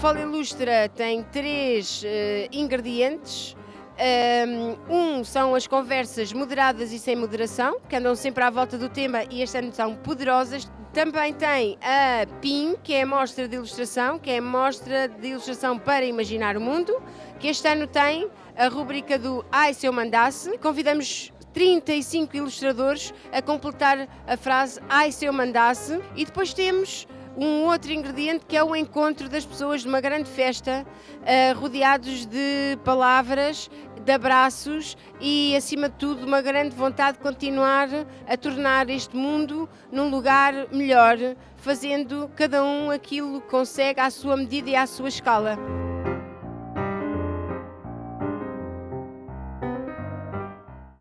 Folha Ilustra tem três uh, ingredientes. Um são as conversas moderadas e sem moderação, que andam sempre à volta do tema e este ano são poderosas. Também tem a PIN, que é a mostra de ilustração, que é a mostra de ilustração para imaginar o mundo, que este ano tem a rubrica do Ai se eu mandasse. Convidamos 35 ilustradores a completar a frase Ai se eu mandasse e depois temos um outro ingrediente que é o encontro das pessoas numa grande festa, uh, rodeados de palavras, de abraços e, acima de tudo, uma grande vontade de continuar a tornar este mundo num lugar melhor, fazendo cada um aquilo que consegue à sua medida e à sua escala.